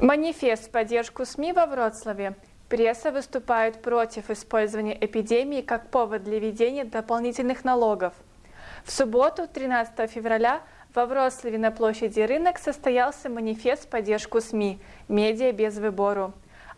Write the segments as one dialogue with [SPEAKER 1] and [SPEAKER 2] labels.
[SPEAKER 1] Манифест в поддержку СМИ во Вроцлаве. Пресса выступает против использования эпидемии как повод для введения дополнительных налогов. В субботу, 13 февраля, во Вроцлаве на площади Рынок состоялся манифест в поддержку СМИ «Медиа без выбору».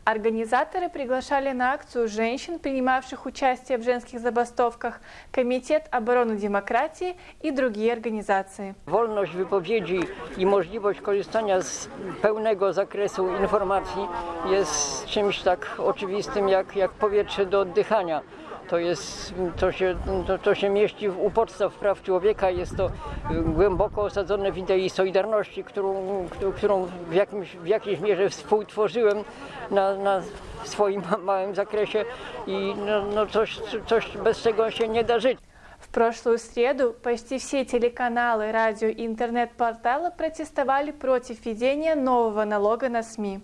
[SPEAKER 1] Организаторы приглашали на акцию женщин, принимавших участие в женских забастовках, Комитет обороны демократии i другие организации.
[SPEAKER 2] Wolność wypowiedzi i możliwość korzystania z pełnego zakresu informacji jest czymś tak oczywistym jak, jak powietrze do oddychania. To, jest, to, się, to, to się mieści u podstaw praw człowieka, jest to głęboko osadzone w idei solidarności, którą, którą w, jakimś, w jakiejś mierze współtworzyłem na, na swoim małym zakresie i no, no coś, coś bez czego się nie da żyć.
[SPEAKER 1] В прошлую среду почти все телеканалы, радио и интернет-порталы протестовали против введения нового налога на СМИ.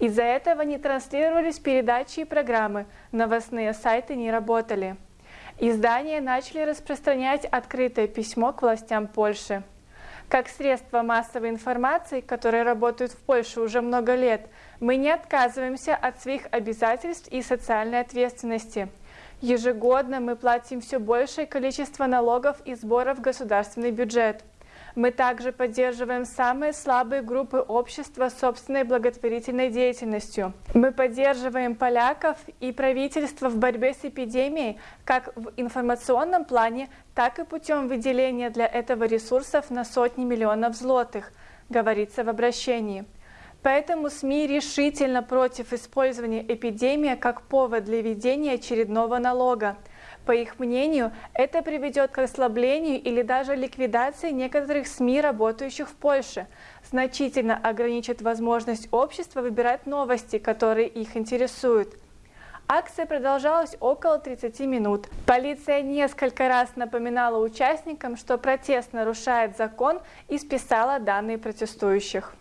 [SPEAKER 1] Из-за этого не транслировались передачи и программы, новостные сайты не работали. Издания начали распространять открытое письмо к властям Польши. Как средство массовой информации, которые работают в Польше уже много лет, мы не отказываемся от своих обязательств и социальной ответственности. Ежегодно мы платим все большее количество налогов и сборов в государственный бюджет. Мы также поддерживаем самые слабые группы общества собственной благотворительной деятельностью. Мы поддерживаем поляков и правительство в борьбе с эпидемией как в информационном плане, так и путем выделения для этого ресурсов на сотни миллионов злотых, говорится в обращении. Поэтому СМИ решительно против использования эпидемии как повод для введения очередного налога – по их мнению, это приведет к ослаблению или даже ликвидации некоторых СМИ, работающих в Польше, значительно ограничит возможность общества выбирать новости, которые их интересуют. Акция продолжалась около 30 минут. Полиция несколько раз напоминала участникам, что протест нарушает закон и списала данные протестующих.